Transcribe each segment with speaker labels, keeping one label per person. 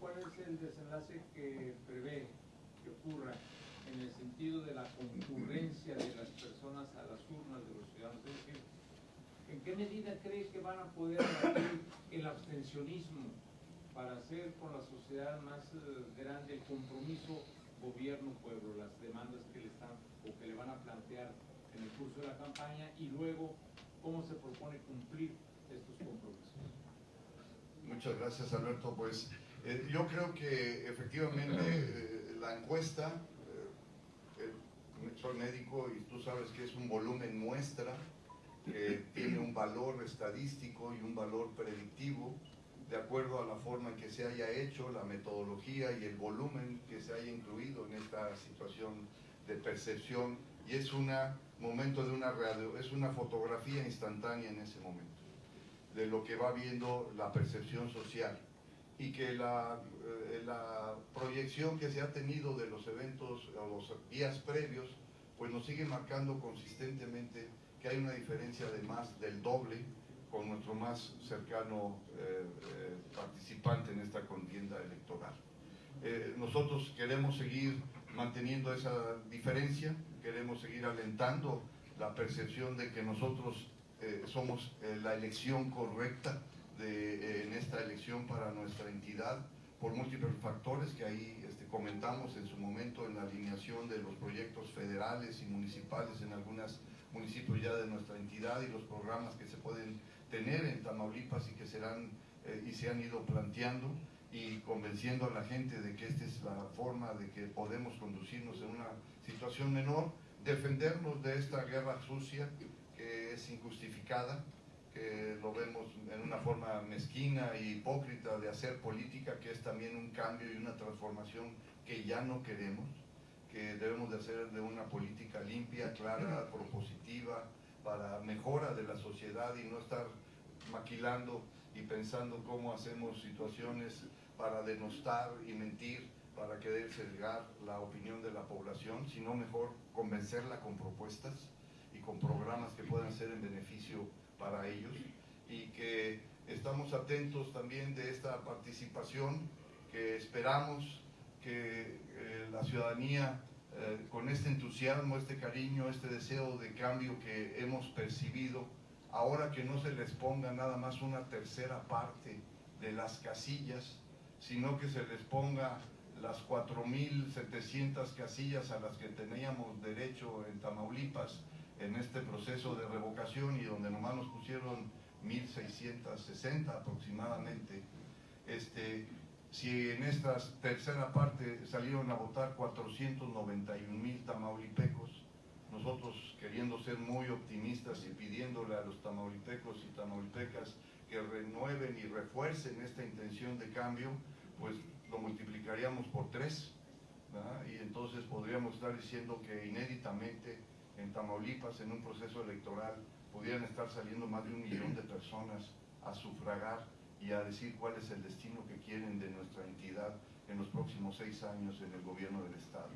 Speaker 1: ¿cuál es el desenlace que prevé que ocurra en el sentido de la concurrencia de las personas a las urnas de los ciudadanos? Es decir, ¿en qué medida cree que van a poder el abstencionismo para hacer con la sociedad más eh, grande el compromiso gobierno-pueblo, las demandas que le están o que le van a plantear en el curso de la campaña y luego cómo se propone cumplir estos compromisos?
Speaker 2: Muchas gracias Alberto. Pues eh, yo creo que efectivamente eh, la encuesta, eh, soy médico y tú sabes que es un volumen muestra que tiene un valor estadístico y un valor predictivo de acuerdo a la forma en que se haya hecho, la metodología y el volumen que se haya incluido en esta situación de percepción y es un momento de una radio, es una fotografía instantánea en ese momento de lo que va viendo la percepción social y que la, eh, la proyección que se ha tenido de los eventos o los días previos pues nos sigue marcando consistentemente que hay una diferencia de más del doble con nuestro más cercano eh, eh, participante en esta contienda electoral. nosotros queremos seguir manteniendo esa diferencia, queremos seguir alentando la percepción de que nosotros eh, somos eh, la elección correcta eh, en esta elección para nuestra entidad por múltiples factores que ahí este, comentamos en su momento en la alineación de los proyectos federales y municipales en algunos municipios ya de nuestra entidad y los programas que se pueden tener en Tamaulipas y que serán y se han ido planteando y convenciendo a la gente de que esta es la forma de que podemos conducirnos en una situación menor, defendernos de esta guerra sucia que es injustificada, que lo vemos en una forma mezquina e hipócrita de hacer política, que es también un cambio y una transformación que ya no queremos, que debemos de hacer de una política limpia, clara, propositiva, para mejora de la sociedad y no estar maquilando y pensando cómo hacemos situaciones para denostar y mentir, para querer sesgar la opinión de la población, sino mejor convencerla con propuestas con programas que puedan ser en beneficio para ellos y que estamos atentos también de esta participación que esperamos que eh, la ciudadanía eh, con este entusiasmo, este cariño, este deseo de cambio que hemos percibido, ahora que no se les ponga nada más una tercera parte de las casillas, sino que se les ponga las 4.700 casillas a las que teníamos derecho en Tamaulipas en este proceso de revocación y donde nomás nos pusieron 1.660 aproximadamente. Este, si en esta tercera parte salieron a votar 491.000 tamaulipecos, nosotros queriendo ser muy optimistas y pidiéndole a los tamaulipecos y tamaulipecas que renueven y refuercen esta intención de cambio, pues lo multiplicaríamos por tres, y entonces podríamos estar diciendo que inéditamente en Tamaulipas, en un proceso electoral, pudieran estar saliendo más de un millón de personas a sufragar y a decir cuál es el destino que quieren de nuestra entidad en los próximos seis años en el gobierno del Estado.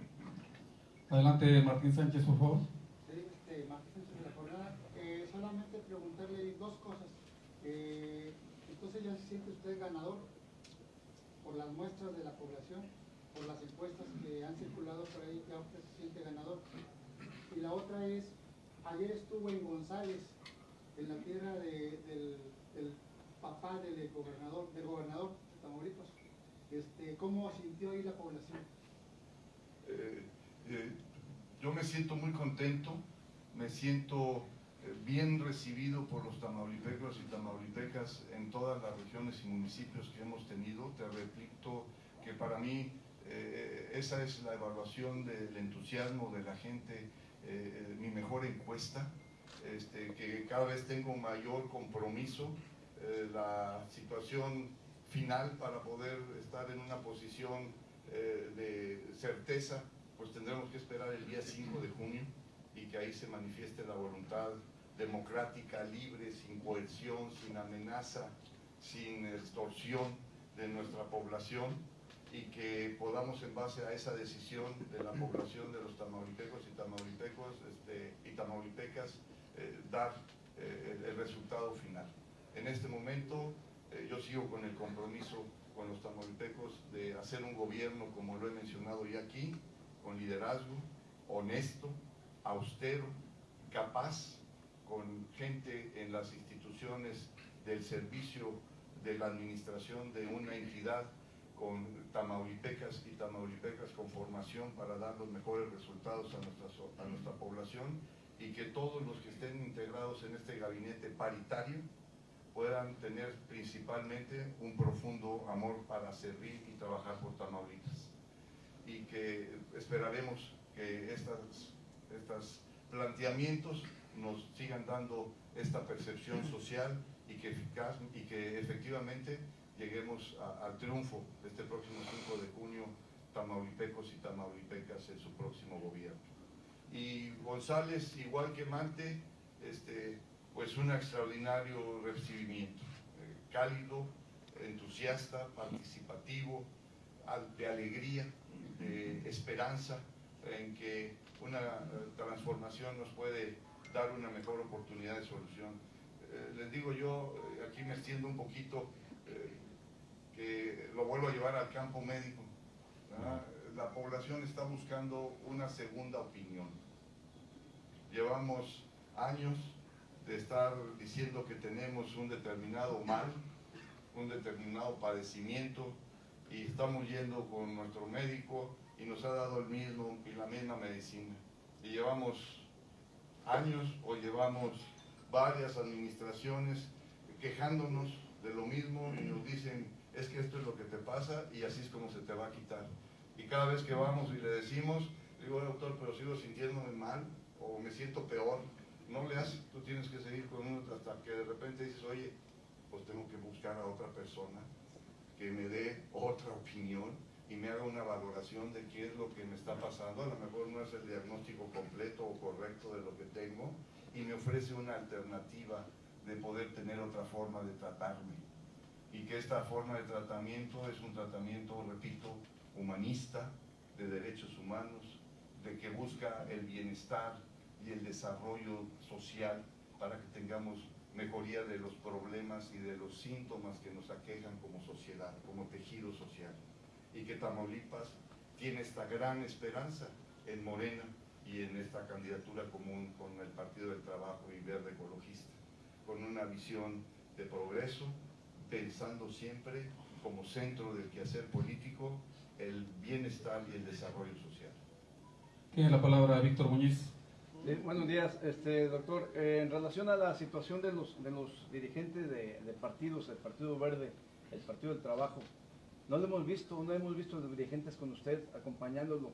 Speaker 3: Adelante, Martín Sánchez, por favor.
Speaker 4: Sí, este, Martín Sánchez de la Jornada. Eh, solamente preguntarle dos cosas. Eh, entonces ya se siente usted ganador por las muestras de la población, por las encuestas que han circulado por ahí, ya usted se siente ganador. Y la otra es, ayer estuvo en González, en la tierra del, papá del gobernador, del gobernador de Tamaulipas. Este, ¿Cómo sintió ahí la población?
Speaker 2: Eh, eh, yo me siento muy contento, me siento eh, bien recibido por los tamaulipecos y tamaulipecas en todas las regiones y municipios que hemos tenido. Te repito que para mí esa es la evaluación del entusiasmo de la gente, eh, mi mejor encuesta, este, que cada vez tengo mayor compromiso, la situación final para poder estar en una posición de certeza, pues tendremos que esperar el día 5 de junio y que ahí se manifieste la voluntad democrática, libre, sin coerción, sin amenaza, sin extorsión de nuestra población y que podamos en base a esa decisión de la población de los tamaulipecos y este, tamaulipecas eh, dar eh, el, resultado final. En este momento eh, yo sigo con el compromiso con los tamaulipecos de hacer un gobierno, como lo he mencionado ya aquí, con liderazgo, honesto, austero, capaz, con gente en las instituciones del servicio de la administración de una entidad con tamaulipecas y tamaulipecas con formación para dar los mejores resultados a nuestra, a nuestra población y que todos los que estén integrados en este gabinete paritario puedan tener principalmente un profundo amor para servir y trabajar por Tamaulipas. Y que esperaremos que estos estas planteamientos nos sigan dando esta percepción social y que, eficaz, y que efectivamente lleguemos al triunfo este próximo 5 de junio, Tamaulipecos y Tamaulipecas en su próximo gobierno. Y González, igual que Mante, este, pues un extraordinario recibimiento, eh, cálido, entusiasta, participativo, de alegría, de esperanza en que una eh, transformación nos puede dar una mejor oportunidad de solución. Eh, les digo yo, aquí me extiendo un poquito, que lo vuelvo a llevar al campo médico. La población está buscando una segunda opinión. Llevamos años de estar diciendo que tenemos un determinado mal, un determinado padecimiento y estamos yendo con nuestro médico y nos ha dado el mismo y la misma medicina. Y llevamos años o llevamos varias administraciones quejándonos de lo mismo y nos dicen es que esto es lo que te pasa y así es como se te va a quitar. Y cada vez que vamos y le decimos, digo, doctor, pero sigo sintiéndome mal o me siento peor no le haces, tú tienes que seguir con uno hasta que de repente dices, oye, pues tengo que buscar a otra persona que me dé otra opinión y me haga una valoración de qué es lo que me está pasando. A lo mejor no es el diagnóstico completo o correcto de lo que tengo y me ofrece una alternativa de poder tener otra forma de tratarme. Y que esta forma de tratamiento es un tratamiento, repito, humanista, de derechos humanos, de que busca el bienestar y el desarrollo social para que tengamos mejoría de los problemas y de los síntomas que nos aquejan como sociedad, como tejido social. Y que Tamaulipas tiene esta gran esperanza en Morena y en esta candidatura común con el Partido del Trabajo y Verde Ecologista, con una visión de progreso, pensando siempre como centro del quehacer político el bienestar y el desarrollo social.
Speaker 3: Tiene la palabra Víctor Muñiz
Speaker 5: buenos días, este, doctor. Eh, en relación a la situación de los, de los dirigentes de, partidos, el Partido Verde, el Partido del Trabajo, no lo hemos visto, no hemos visto los dirigentes con usted acompañándolo.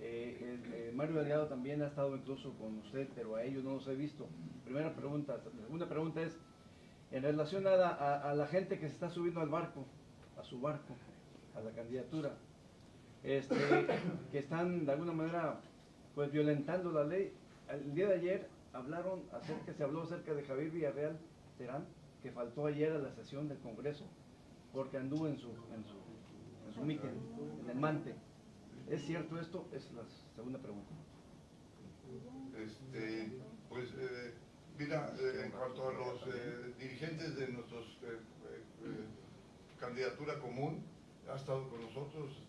Speaker 5: Eh, eh, Mario Delgado también ha estado incluso con usted, pero a ellos no los he visto. Primera pregunta. Segunda pregunta es, en relación a la, gente que se está subiendo al barco, a su barco, a la candidatura, este, que están de alguna manera pues violentando la ley, el día de ayer hablaron acerca, se habló acerca de Javier Villarreal Terán, que faltó ayer a la sesión del Congreso, porque anduvo en su, en su, en su en el Mante. ¿Es cierto esto? Es la segunda pregunta.
Speaker 2: Este, pues, eh, mira, eh, en cuanto a los eh, dirigentes de nuestra candidatura común, ha estado con nosotros,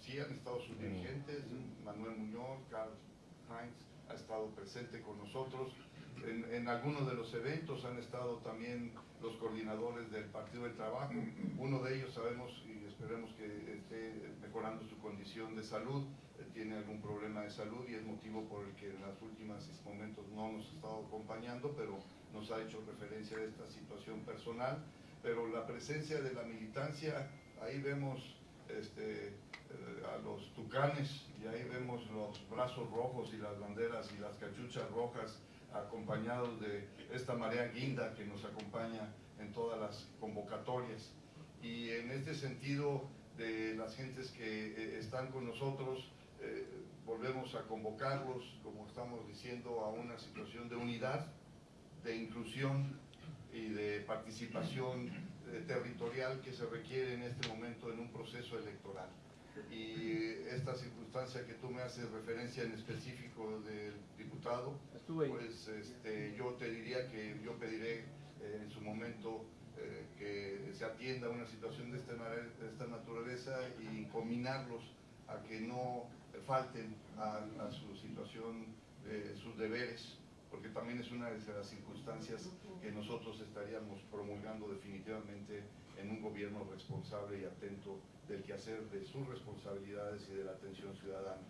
Speaker 2: sí han estado sus dirigentes, Manuel Muñoz, Carlos Heinz, ha estado presente con nosotros. En, algunos de los eventos han estado también los coordinadores del Partido del Trabajo. Uno de ellos sabemos y esperemos que esté mejorando su condición de salud. tiene algún problema de salud y es motivo por el que en los últimos momentos no nos ha estado acompañando, pero nos ha hecho referencia a esta situación personal. Pero la presencia de la militancia, ahí vemos este, eh, a los tucanes y ahí vemos los brazos rojos y las banderas y las cachuchas rojas acompañados de esta marea guinda que nos acompaña en todas las convocatorias. Y en este sentido de las gentes que eh, están con nosotros, eh, volvemos a convocarlos, como estamos diciendo, a una situación de unidad, de inclusión y de participación territorial que se requiere en este momento en un proceso electoral y esta circunstancia que tú me haces referencia en específico del diputado, pues este, yo te diría que yo pediré eh, en su momento eh, que se atienda una situación de esta, de esta naturaleza y combinarlos a que no falten a, a su situación, eh, sus deberes, porque también es una de las circunstancias que nosotros estaríamos promulgando definitivamente en un gobierno responsable y atento del quehacer de sus responsabilidades y de la atención ciudadana.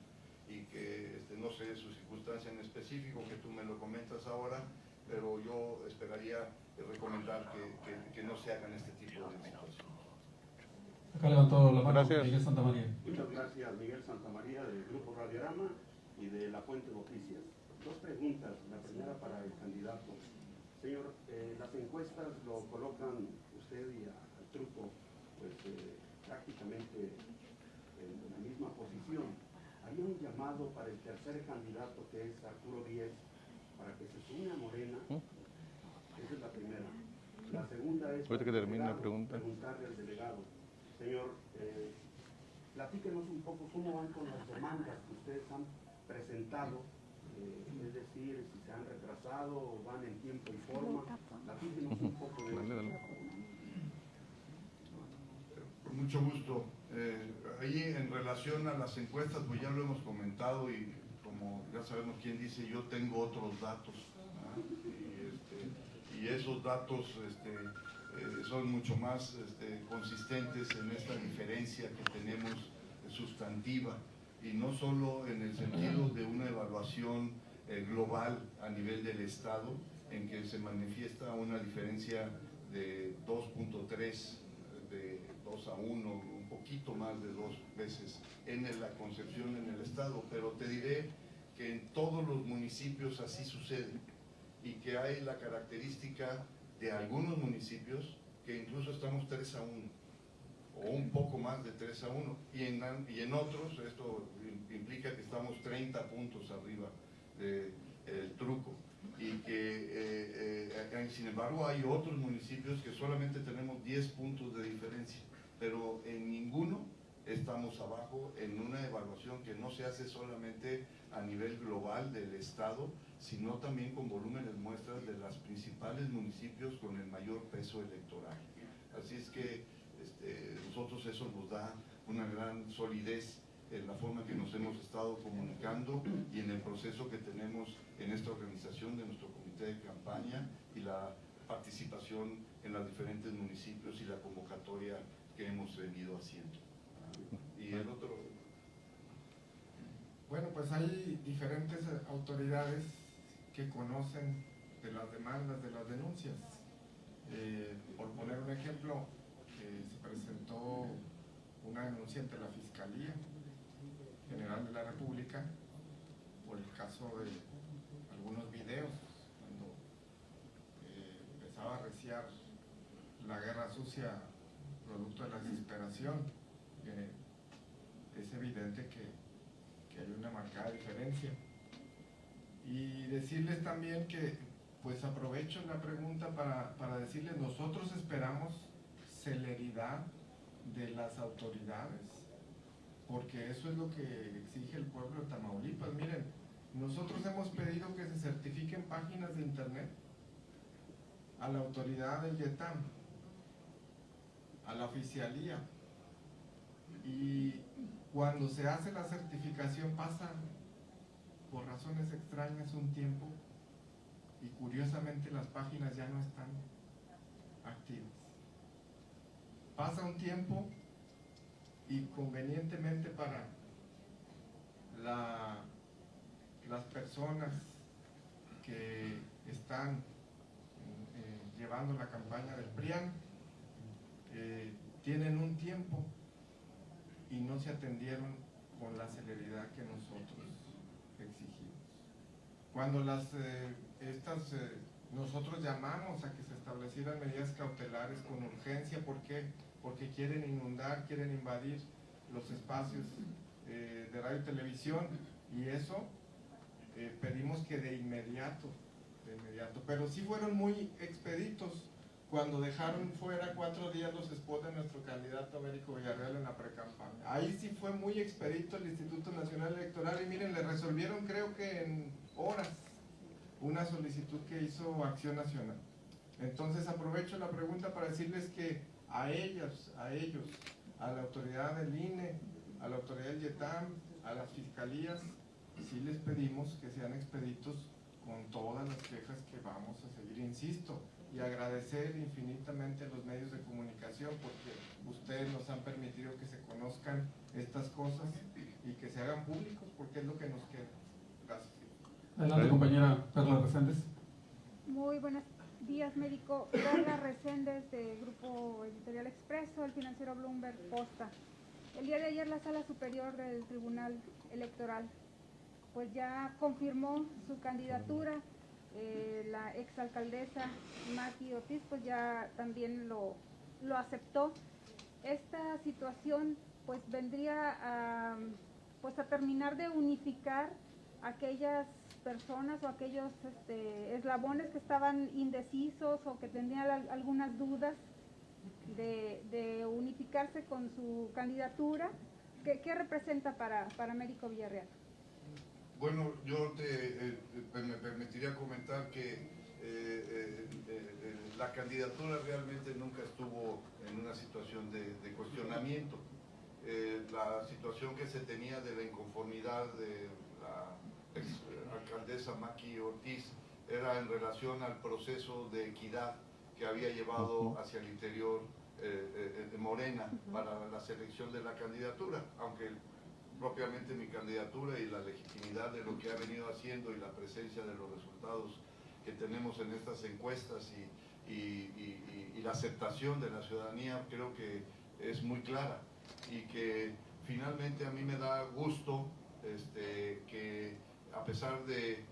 Speaker 2: Y que este, no sé su circunstancia en específico, que tú me lo comentas ahora, pero yo esperaría eh, recomendar que, que- que no se hagan este tipo de situaciones.
Speaker 3: Acá levantó la mano
Speaker 6: Gracias.
Speaker 3: Miguel Santa María.
Speaker 7: Muchas gracias, Miguel Santamaría del Grupo Radiorama y de La Fuente Noticias. Dos preguntas, la primera para el candidato. Señor, eh, las encuestas lo colocan usted y a- al truco pues, eh, prácticamente en la misma posición. Había un llamado para el tercer candidato que es Arturo Díez para que se sume a Morena. Esa es la primera. La segunda es
Speaker 6: que termine la pregunta.
Speaker 7: preguntarle al delegado. Señor, eh, platíquenos un poco cómo van con las demandas que ustedes han presentado, eh, es decir, si se han retrasado o van en tiempo y forma. Platíquenos un poco de
Speaker 6: Dale,
Speaker 7: eso.
Speaker 6: dale.
Speaker 2: Con mucho gusto. Eh, ahí en relación a las encuestas, pues ya lo hemos comentado y como ya sabemos quién dice, yo tengo otros datos. Y, este, y esos datos este, eh, son mucho más este, consistentes en esta diferencia que tenemos sustantiva y no solo en el sentido de una evaluación eh, global a nivel del Estado, en que se manifiesta una diferencia de 2.3 de 2 a 1, un poquito más de dos veces en la concepción en el Estado, pero te diré que en todos los municipios así sucede y que hay la característica de algunos municipios que incluso estamos 3 a 1 o un poco más de 3 a 1 y en, y en otros esto im- implica que estamos 30 puntos arriba del truco. Y que eh, eh, eh, sin embargo hay otros municipios que solamente tenemos 10 puntos de diferencia pero en ninguno estamos abajo en una evaluación que no se hace solamente a nivel global del Estado, sino también con volúmenes muestras de los principales municipios con el mayor peso electoral. Así es que este, nosotros eso nos da una gran solidez en la forma que nos hemos estado comunicando y en el proceso que tenemos en esta organización de nuestro comité de campaña y la participación en los diferentes municipios y la convocatoria hemos venido haciendo. Y el otro,
Speaker 8: Bueno, pues hay diferentes eh, autoridades que conocen de las demandas, de las denuncias. Eh, por poner un ejemplo, eh, se presentó una denuncia ante la Fiscalía General de la República por el caso de algunos videos, cuando empezaba a reciar la guerra sucia producto de la desesperación. Es evidente que que hay una marcada diferencia. Y decirles también que, pues aprovecho la pregunta para, para decirles, nosotros esperamos celeridad de las autoridades, porque eso es lo que exige el pueblo de Tamaulipas. Miren, nosotros hemos pedido que se certifiquen páginas de internet a la autoridad del YETAM, a la oficialía, y cuando se hace la certificación pasa por razones extrañas un tiempo y curiosamente las páginas ya no están activas. Pasa un tiempo y convenientemente para la- las personas que están eh, llevando la campaña del PRIAN eh, tienen un tiempo y no se atendieron con la celeridad que nosotros exigimos. Cuando las eh, estas eh, nosotros llamamos a que se establecieran medidas cautelares con urgencia, ¿por qué? Porque quieren inundar, quieren invadir los espacios de radio y televisión y eso pedimos que de inmediato, de inmediato, pero sí fueron muy expeditos cuando dejaron fuera cuatro días los spots de nuestro candidato Américo Villarreal en la precampaña. Ahí sí fue muy expedito el Instituto Nacional Electoral y miren, le resolvieron creo que en horas una solicitud que hizo Acción Nacional. Entonces aprovecho la pregunta para decirles que a ellas, a ellos, a la autoridad del INE, a la autoridad del YETAM, a las fiscalías, sí les pedimos que sean expeditos con todas las quejas que vamos a seguir, insisto, y agradecer infinitamente a los medios de comunicación porque ustedes nos han permitido que se conozcan estas cosas y que se hagan públicos porque es lo que nos queda. Gracias.
Speaker 3: Adelante, compañera Perla Reséndez.
Speaker 6: Muy buenos días, médico. Carla Reséndez, de Grupo Editorial Expreso, el financiero Bloomberg Posta. El día de ayer la Sala Superior del Tribunal Electoral pues ya confirmó su candidatura. Eh, la exalcaldesa Maki Ortiz pues ya también lo, lo aceptó. Esta situación pues vendría a, pues a terminar de unificar aquellas personas o aquellos este, eslabones que estaban indecisos o que tenían al- algunas dudas de, unificarse con su candidatura. ¿Qué, qué representa para, para Américo Villarreal?
Speaker 2: Bueno, yo te, eh, eh, me permitiría comentar que eh, la candidatura realmente nunca estuvo en una situación de, de cuestionamiento. La situación que se tenía de la inconformidad de la ex alcaldesa Maki Ortiz era en relación al proceso de equidad que había llevado hacia el interior de Morena para la selección de la candidatura, aunque propiamente mi candidatura y la legitimidad de lo que ha venido haciendo y la presencia de los resultados que tenemos en estas encuestas y, y- la aceptación de la ciudadanía creo que es muy clara. Y que finalmente a mí me da gusto este, que a pesar de,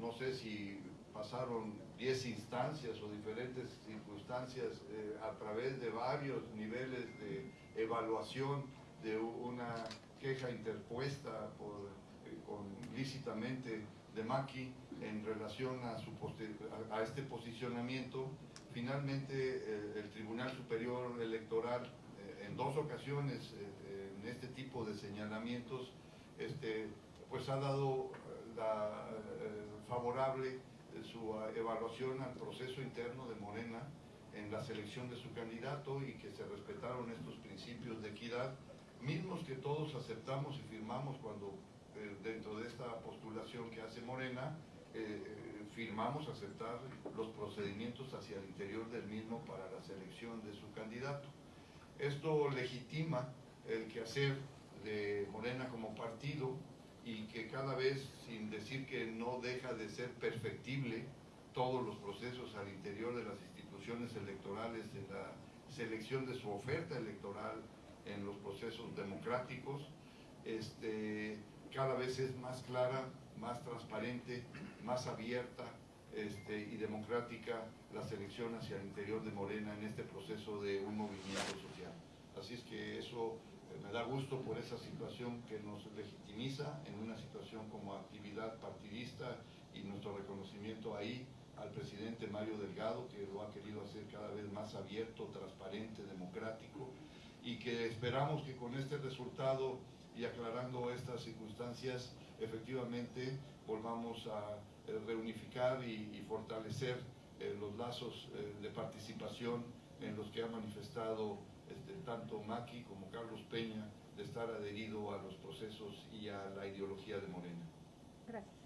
Speaker 2: no sé si pasaron 10 instancias o diferentes circunstancias eh, a través de varios niveles de evaluación de una queja interpuesta por, eh, con, lícitamente de Maki en relación a, su a, a este posicionamiento. Finalmente, eh, el Tribunal Superior Electoral, eh, en dos ocasiones, eh, en este tipo de señalamientos, este, pues ha dado eh, la favorable su eh, evaluación al proceso interno de Morena en la selección de su candidato y que se respetaron estos principios de equidad mismos que todos aceptamos y firmamos cuando eh, dentro de esta postulación que hace Morena, eh, eh, firmamos aceptar los procedimientos hacia el interior del mismo para la selección de su candidato. Esto legitima el quehacer de Morena como partido y que cada vez, sin decir que no deja de ser perfectible, todos los procesos al interior de las instituciones electorales, en la selección de su oferta electoral, en los procesos democráticos, este, cada vez es más clara, más transparente, más abierta este, y democrática la selección hacia el interior de Morena en este proceso de un movimiento social. Así es que eso eh, me da gusto por esa situación que nos legitimiza en una situación como actividad partidista y nuestro reconocimiento ahí al presidente Mario Delgado, que lo ha querido hacer cada vez más abierto, transparente, democrático, y que esperamos que con este resultado y aclarando estas circunstancias, efectivamente volvamos a eh, reunificar y, y fortalecer eh, los lazos eh, de participación en los que ha manifestado este, tanto Maki como Carlos Peña de estar adherido a los procesos y a la ideología de Morena.
Speaker 6: Gracias.